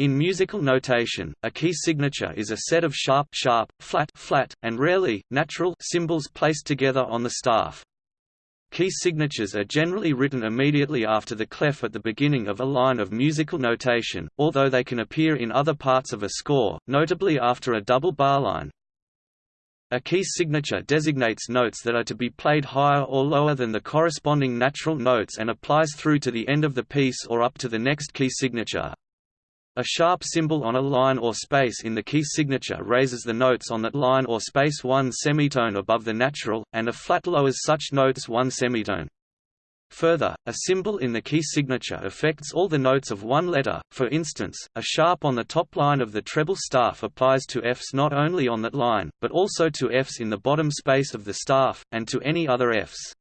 In musical notation, a key signature is a set of sharp sharp, flat flat, and rarely, natural symbols placed together on the staff. Key signatures are generally written immediately after the clef at the beginning of a line of musical notation, although they can appear in other parts of a score, notably after a double bar line. A key signature designates notes that are to be played higher or lower than the corresponding natural notes and applies through to the end of the piece or up to the next key signature. A sharp symbol on a line or space in the key signature raises the notes on that line or space one semitone above the natural, and a flat lowers such notes one semitone. Further, a symbol in the key signature affects all the notes of one letter, for instance, a sharp on the top line of the treble staff applies to Fs not only on that line, but also to Fs in the bottom space of the staff, and to any other Fs.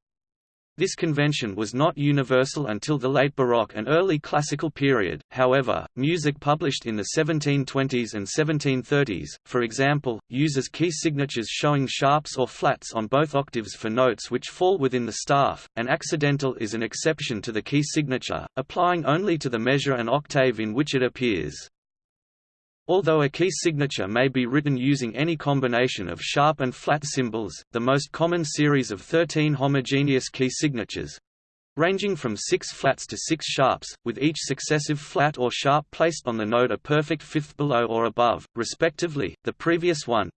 This convention was not universal until the late Baroque and early Classical period, however, music published in the 1720s and 1730s, for example, uses key signatures showing sharps or flats on both octaves for notes which fall within the staff, and accidental is an exception to the key signature, applying only to the measure and octave in which it appears. Although a key signature may be written using any combination of sharp and flat symbols, the most common series of 13 homogeneous key signatures ranging from 6 flats to 6 sharps, with each successive flat or sharp placed on the note a perfect fifth below or above, respectively, the previous one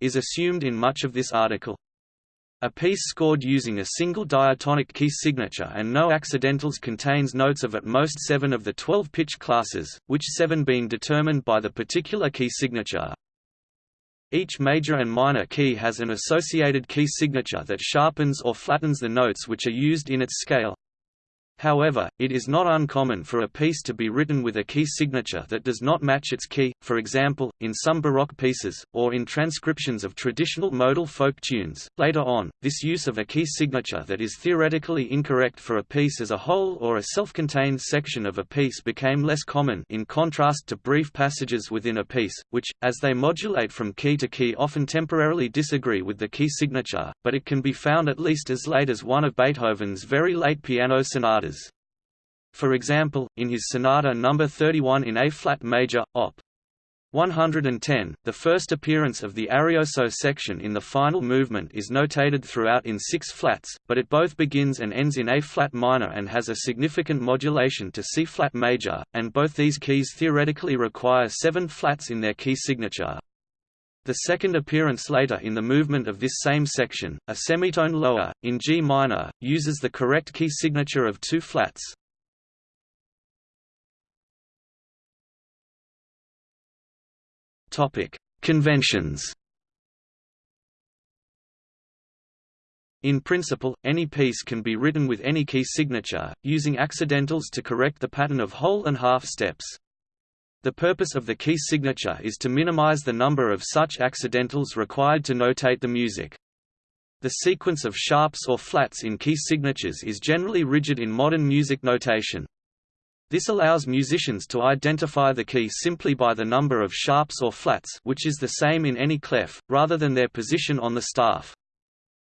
is assumed in much of this article. A piece scored using a single diatonic key signature and no accidentals contains notes of at most seven of the 12 pitch classes, which seven being determined by the particular key signature. Each major and minor key has an associated key signature that sharpens or flattens the notes which are used in its scale. However, it is not uncommon for a piece to be written with a key signature that does not match its key, for example, in some Baroque pieces, or in transcriptions of traditional modal folk tunes. Later on, this use of a key signature that is theoretically incorrect for a piece as a whole or a self-contained section of a piece became less common in contrast to brief passages within a piece, which, as they modulate from key to key often temporarily disagree with the key signature, but it can be found at least as late as one of Beethoven's very late piano sonatas. For example, in his Sonata No. 31 in A-flat major, Op. 110, the first appearance of the arioso section in the final movement is notated throughout in six flats, but it both begins and ends in A-flat minor and has a significant modulation to C-flat major, and both these keys theoretically require seven flats in their key signature. The second appearance later in the movement of this same section, a semitone lower, in G minor, uses the correct key signature of two flats. Conventions. In principle, any piece can be written with any key signature, using accidentals to correct the pattern of whole and half steps. The purpose of the key signature is to minimize the number of such accidentals required to notate the music. The sequence of sharps or flats in key signatures is generally rigid in modern music notation. This allows musicians to identify the key simply by the number of sharps or flats which is the same in any clef, rather than their position on the staff.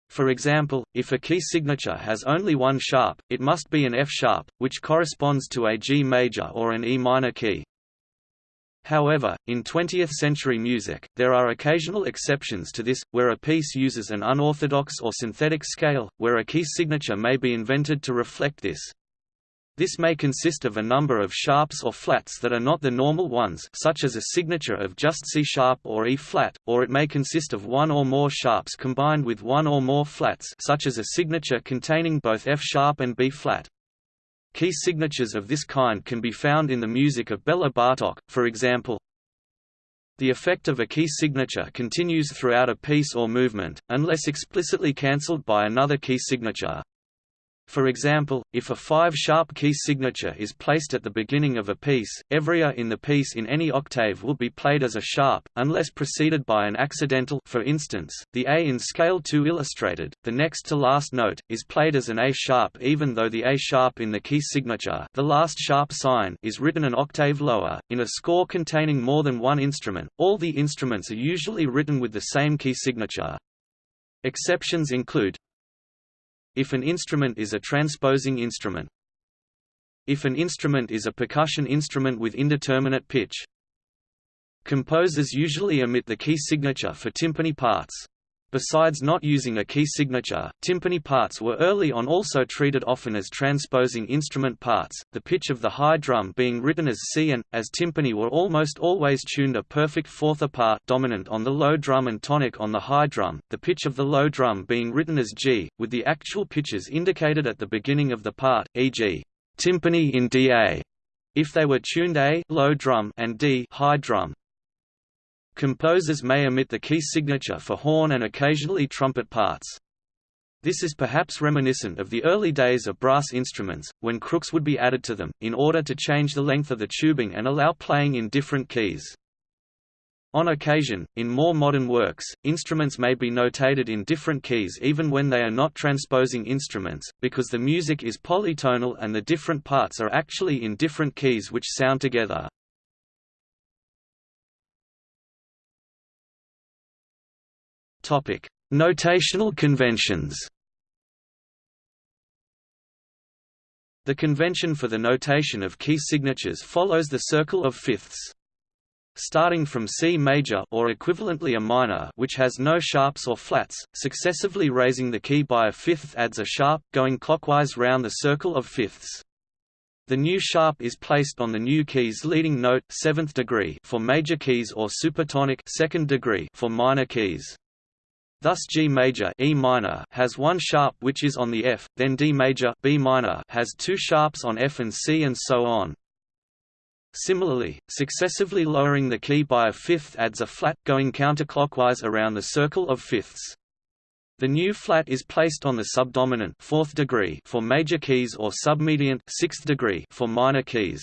For example, if a key signature has only one sharp, it must be an F sharp, which corresponds to a G major or an E minor key. However, in 20th-century music, there are occasional exceptions to this, where a piece uses an unorthodox or synthetic scale, where a key signature may be invented to reflect this. This may consist of a number of sharps or flats that are not the normal ones such as a signature of just C-sharp or E-flat, or it may consist of one or more sharps combined with one or more flats such as a signature containing both F-sharp and B-flat. Key signatures of this kind can be found in the music of Bela Bartok, for example. The effect of a key signature continues throughout a piece or movement, unless explicitly cancelled by another key signature. For example, if a five-sharp key signature is placed at the beginning of a piece, every A in the piece in any octave will be played as a sharp, unless preceded by an accidental for instance, the A in scale 2 illustrated, the next to last note, is played as an A sharp even though the A sharp in the key signature the last sharp sign is written an octave lower. In a score containing more than one instrument, all the instruments are usually written with the same key signature. Exceptions include if an instrument is a transposing instrument. if an instrument is a percussion instrument with indeterminate pitch. Composers usually omit the key signature for timpani parts. Besides not using a key signature, timpani parts were early on also treated often as transposing instrument parts, the pitch of the high drum being written as C and, as timpani were almost always tuned a perfect fourth apart dominant on the low drum and tonic on the high drum, the pitch of the low drum being written as G, with the actual pitches indicated at the beginning of the part, e.g. timpani in DA, if they were tuned A low drum and D high drum. Composers may omit the key signature for horn and occasionally trumpet parts. This is perhaps reminiscent of the early days of brass instruments, when crooks would be added to them, in order to change the length of the tubing and allow playing in different keys. On occasion, in more modern works, instruments may be notated in different keys even when they are not transposing instruments, because the music is polytonal and the different parts are actually in different keys which sound together. Topic: Notational conventions. The convention for the notation of key signatures follows the circle of fifths. Starting from C major or equivalently a minor which has no sharps or flats, successively raising the key by a fifth adds a sharp, going clockwise round the circle of fifths. The new sharp is placed on the new key's leading note, seventh degree for major keys or supertonic second degree for minor keys. Thus G major E minor has one sharp which is on the F, then D major B minor has two sharps on F and C and so on. Similarly, successively lowering the key by a fifth adds a flat, going counterclockwise around the circle of fifths. The new flat is placed on the subdominant fourth degree for major keys or submediant sixth degree for minor keys.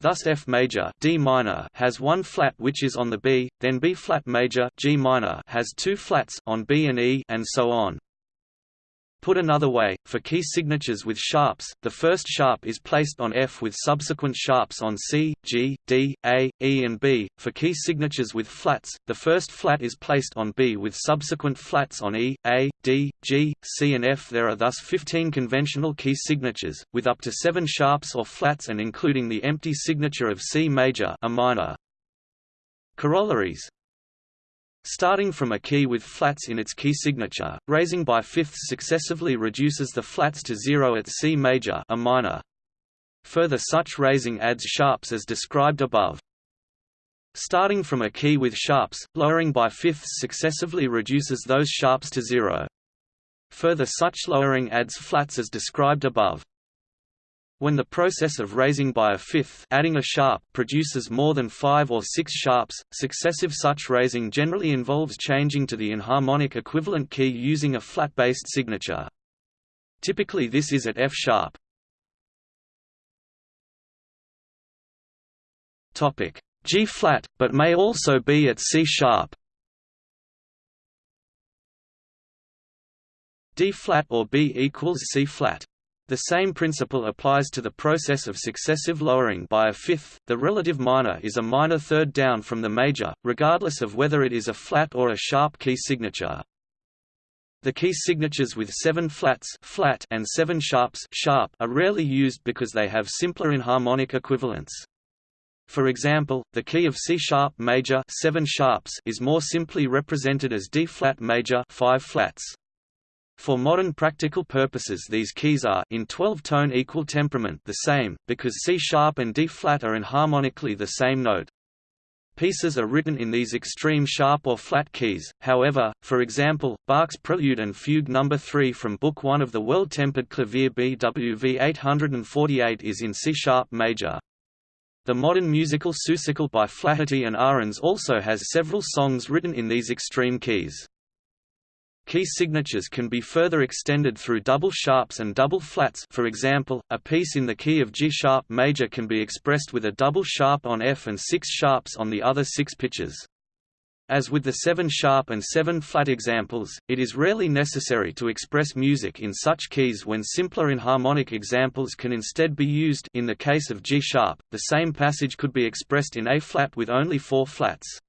Thus F major D minor has one flat which is on the B, then B flat major G minor has two flats on B and E and so on. Put another way, for key signatures with sharps, the first sharp is placed on F with subsequent sharps on C, G, D, A, E and B. For key signatures with flats, the first flat is placed on B with subsequent flats on E, A, D, G, C and F. There are thus 15 conventional key signatures, with up to 7 sharps or flats and including the empty signature of C major a minor. Corollaries Starting from a key with flats in its key signature, raising by fifths successively reduces the flats to zero at C major a minor. Further such raising adds sharps as described above. Starting from a key with sharps, lowering by fifths successively reduces those sharps to zero. Further such lowering adds flats as described above. When the process of raising by a fifth adding a sharp produces more than five or six sharps, successive such raising generally involves changing to the enharmonic equivalent key using a flat-based signature. Typically this is at F sharp. G flat, but may also be at C sharp. D flat or B equals C flat. The same principle applies to the process of successive lowering by a fifth. The relative minor is a minor third down from the major, regardless of whether it is a flat or a sharp key signature. The key signatures with seven flats flat and seven sharps sharp are rarely used because they have simpler enharmonic equivalents. For example, the key of C sharp major seven sharps is more simply represented as D flat major five flats. For modern practical purposes these keys are in 12-tone equal temperament the same, because C-sharp and D-flat are enharmonically the same note. Pieces are written in these extreme sharp or flat keys, however, for example, Bach's Prelude and Fugue No. 3 from Book 1 of the Well-Tempered Clavier BWV 848 is in C-sharp major. The modern musical Seussical by Flaherty and Ahrens also has several songs written in these extreme keys. Key signatures can be further extended through double sharps and double flats for example, a piece in the key of G-sharp major can be expressed with a double sharp on F and six sharps on the other six pitches. As with the 7-sharp and 7-flat examples, it is rarely necessary to express music in such keys when simpler enharmonic examples can instead be used in the case of G-sharp, the same passage could be expressed in A-flat with only four flats.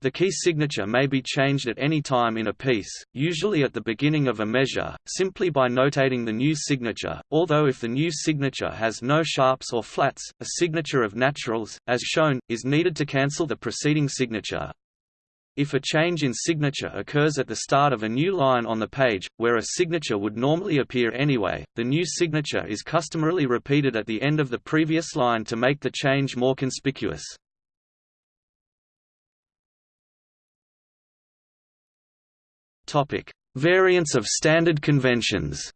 The key signature may be changed at any time in a piece, usually at the beginning of a measure, simply by notating the new signature, although if the new signature has no sharps or flats, a signature of naturals, as shown, is needed to cancel the preceding signature. If a change in signature occurs at the start of a new line on the page, where a signature would normally appear anyway, the new signature is customarily repeated at the end of the previous line to make the change more conspicuous. Topic: Variants of standard conventions.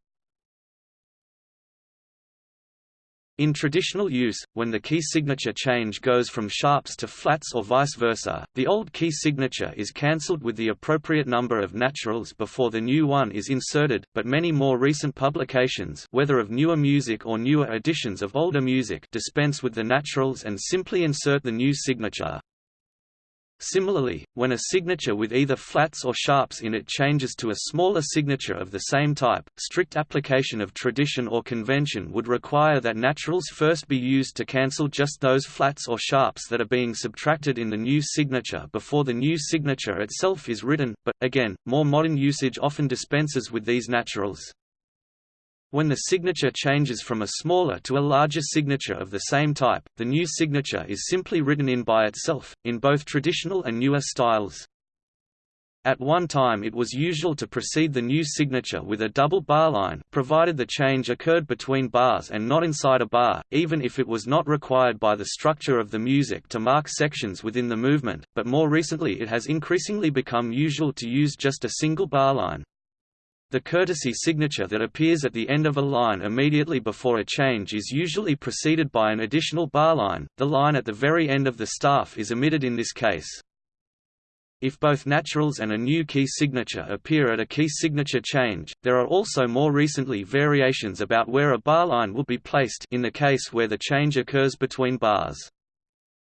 In traditional use, when the key signature change goes from sharps to flats or vice versa, the old key signature is cancelled with the appropriate number of naturals before the new one is inserted, but many more recent publications whether of newer music or newer editions of older music dispense with the naturals and simply insert the new signature. Similarly, when a signature with either flats or sharps in it changes to a smaller signature of the same type, strict application of tradition or convention would require that naturals first be used to cancel just those flats or sharps that are being subtracted in the new signature before the new signature itself is written, but, again, more modern usage often dispenses with these naturals. When the signature changes from a smaller to a larger signature of the same type, the new signature is simply written in by itself, in both traditional and newer styles. At one time it was usual to precede the new signature with a double bar line provided the change occurred between bars and not inside a bar, even if it was not required by the structure of the music to mark sections within the movement, but more recently it has increasingly become usual to use just a single bar line. The courtesy signature that appears at the end of a line immediately before a change is usually preceded by an additional bar line. The line at the very end of the staff is omitted in this case. If both naturals and a new key signature appear at a key signature change, there are also more recently variations about where a bar line will be placed in the case where the change occurs between bars.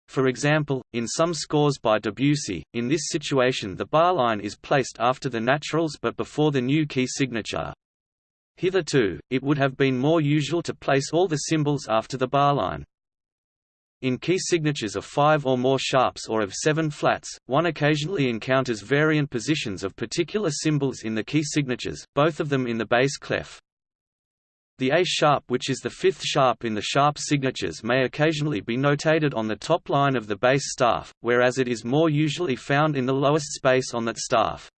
For example, in some scores by Debussy, in this situation the bar line is placed after the naturals but before the new key signature. Hitherto, it would have been more usual to place all the symbols after the bar line. In key signatures of five or more sharps or of seven flats, one occasionally encounters variant positions of particular symbols in the key signatures, both of them in the bass clef. The A sharp which is the fifth sharp in the sharp signatures may occasionally be notated on the top line of the bass staff, whereas it is more usually found in the lowest space on that staff.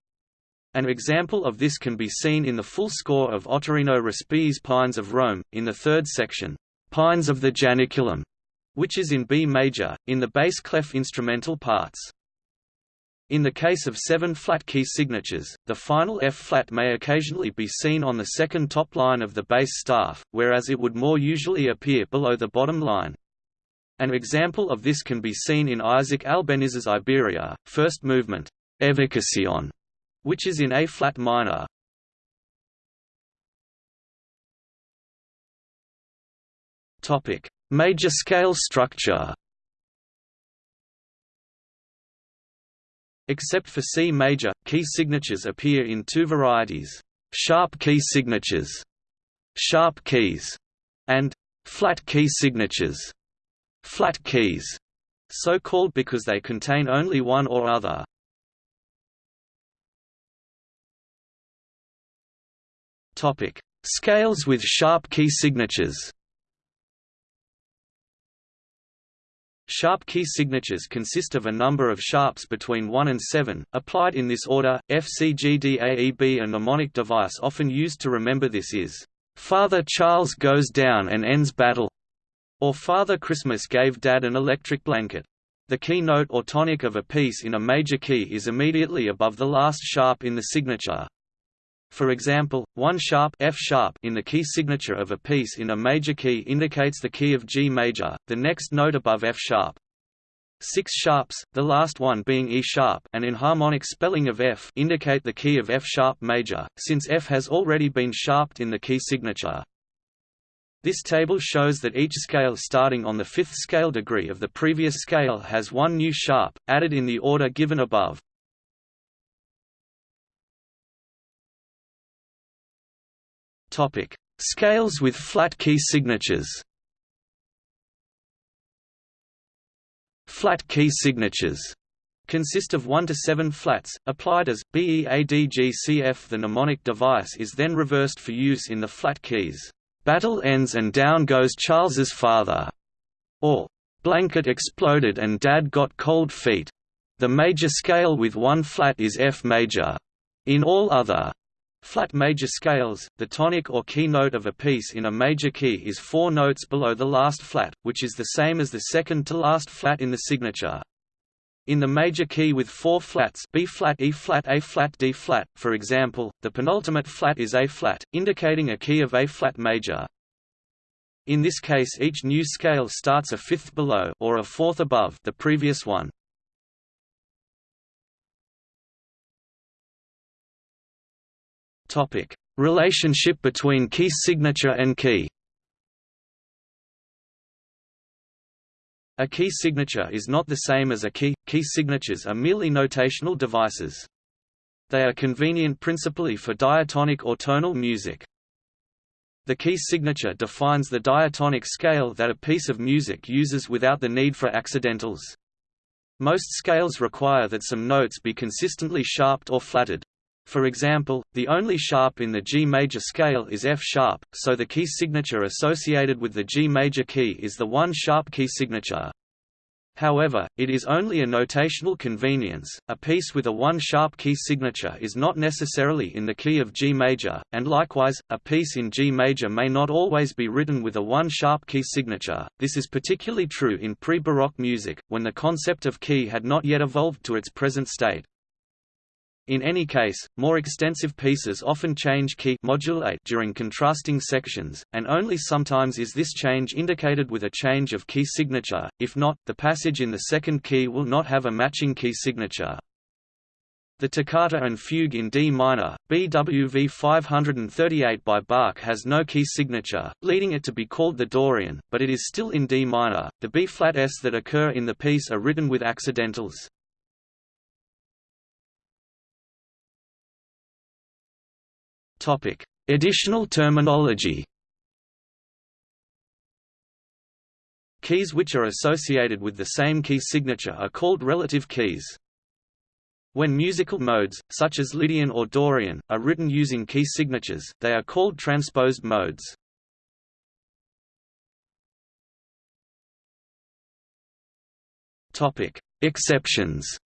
An example of this can be seen in the full score of Ottorino Respighi's Pines of Rome, in the third section, Pines of the Janiculum, which is in B major, in the bass clef instrumental parts. In the case of seven flat key signatures, the final F-flat may occasionally be seen on the second top line of the bass staff, whereas it would more usually appear below the bottom line. An example of this can be seen in Isaac Albéniz's Iberia, first movement, Evocación, which is in A-flat minor. Topic: Major scale structure Except for C major, key signatures appear in two varieties, sharp key signatures, sharp keys, and flat key signatures, flat keys, so called because they contain only one or other. Topic: Scales with sharp key signatures. Sharp key signatures consist of a number of sharps between 1 and 7, applied in this order. F C G D A E B. A mnemonic device often used to remember this is, Father Charles goes down and ends battle, or Father Christmas gave Dad an electric blanket. The key note or tonic of a piece in a major key is immediately above the last sharp in the signature. For example, one sharp F sharp in the key signature of a piece in a major key indicates the key of G major, the next note above F sharp. Six sharps, the last one being E sharp and enharmonic spelling of F indicate the key of F sharp major, since F has already been sharped in the key signature. This table shows that each scale starting on the fifth scale degree of the previous scale has one new sharp, added in the order given above. Topic: Scales with flat key signatures. Flat key signatures consist of 1 to 7 flats, applied as BEADGCF. The mnemonic device is then reversed for use in the flat keys. Battle ends and down goes Charles's father, or blanket exploded and dad got cold feet. The major scale with one flat is F major. In all other flat major scales, the tonic or key note of a piece in a major key is four notes below the last flat, which is the same as the second to last flat in the signature. In the major key with four flats B flat, E flat, A flat, D flat, for example, the penultimate flat is A flat, indicating a key of A flat major. In this case each new scale starts a fifth below or a fourth above the previous one. Topic: Relationship between key signature and key. A key signature is not the same as a key, key signatures are merely notational devices. They are convenient principally for diatonic or tonal music. The key signature defines the diatonic scale that a piece of music uses without the need for accidentals. Most scales require that some notes be consistently sharped or flatted. For example, the only sharp in the G major scale is F sharp, so the key signature associated with the G major key is the one sharp key signature. However, it is only a notational convenience. A piece with a one-sharp key signature is not necessarily in the key of G major, and likewise, a piece in G major may not always be written with a one-sharp key signature. This is particularly true in pre-Baroque music, when the concept of key had not yet evolved to its present state. In any case, more extensive pieces often change key modulate during contrasting sections, and only sometimes is this change indicated with a change of key signature, if not, the passage in the second key will not have a matching key signature. The toccata and fugue in D minor, BWV 538 by Bach has no key signature, leading it to be called the Dorian, but it is still in D minor. The B-flat S that occur in the piece are written with accidentals. Topic: Additional terminology. Keys which are associated with the same key signature are called relative keys. When musical modes, such as Lydian or Dorian, are written using key signatures, they are called transposed modes. Exceptions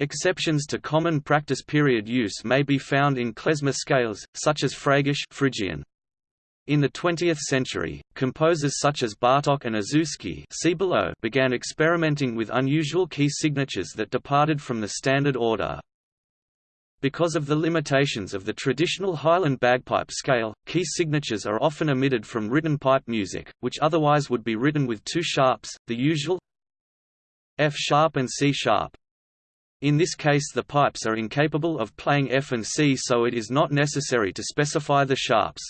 Exceptions to common practice period use may be found in klezmer scales, such as Freygish Phrygian. In the 20th century, composers such as Bartók and Rzewski see below began experimenting with unusual key signatures that departed from the standard order. Because of the limitations of the traditional Highland bagpipe scale, key signatures are often omitted from written pipe music, which otherwise would be written with two sharps, the usual F sharp and C sharp. In this case the pipes are incapable of playing F and C so it is not necessary to specify the sharps.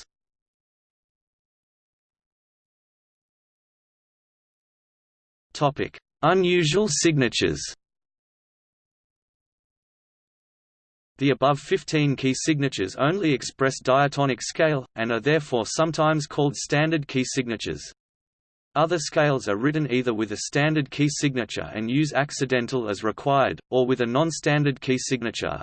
Unusual signatures The above 15 key signatures only express diatonic scale, and are therefore sometimes called standard key signatures. Other scales are written either with a standard key signature and use accidental as required, or with a non-standard key signature.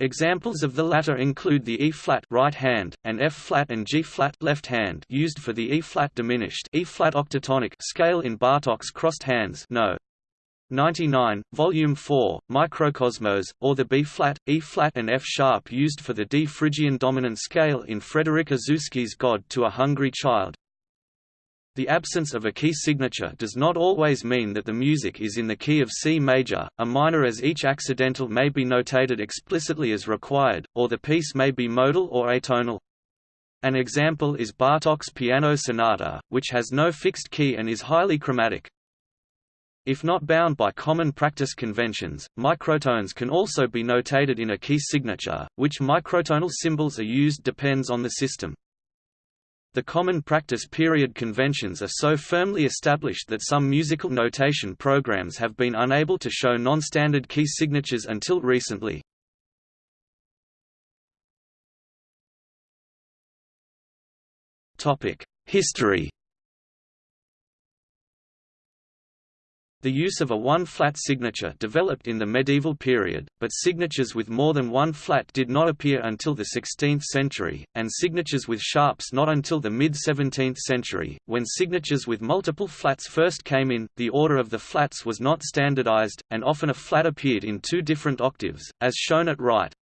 Examples of the latter include the E-flat right hand and F-flat and G-flat left hand used for the E-flat diminished E-flat octatonic scale in Bartók's crossed hands no. 99, Volume 4, Mikrokosmos, or the B-flat, E-flat and F-sharp used for the D Phrygian dominant scale in Frederic Rzewski's God to a Hungry Child. The absence of a key signature does not always mean that the music is in the key of C major, a minor as each accidental may be notated explicitly as required, or the piece may be modal or atonal. An example is Bartók's Piano Sonata, which has no fixed key and is highly chromatic. If not bound by common practice conventions, microtones can also be notated in a key signature, which microtonal symbols are used depends on the system. The common practice period conventions are so firmly established that some musical notation programs have been unable to show non-standard key signatures until recently. History The use of a one-flat signature developed in the medieval period, but signatures with more than one flat did not appear until the 16th century, and signatures with sharps not until the mid-17th century. When signatures with multiple flats first came in, the order of the flats was not standardized, and often a flat appeared in two different octaves, as shown at right.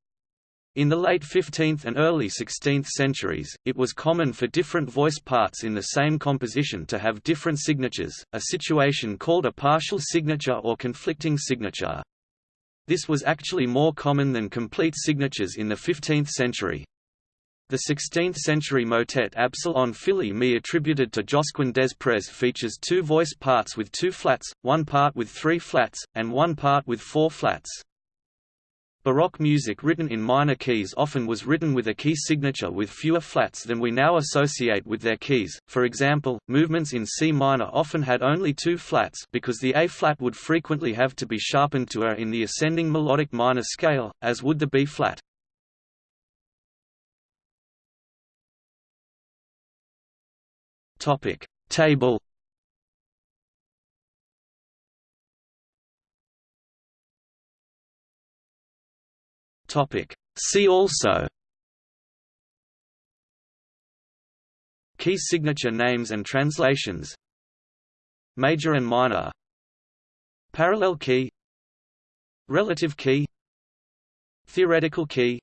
In the late 15th and early 16th centuries, it was common for different voice parts in the same composition to have different signatures, a situation called a partial signature or conflicting signature. This was actually more common than complete signatures in the 15th century. The 16th-century motet Absalon Fili Mi attributed to Josquin des Prez features two voice parts with two flats, one part with three flats, and one part with four flats. Baroque music written in minor keys often was written with a key signature with fewer flats than we now associate with their keys. For example, movements in C minor often had only two flats because the A flat would frequently have to be sharpened to A in the ascending melodic minor scale, as would the B flat. Table Topic. See also Key signature names and translations Major and minor Parallel key Relative key Theoretical key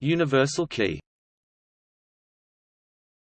Universal key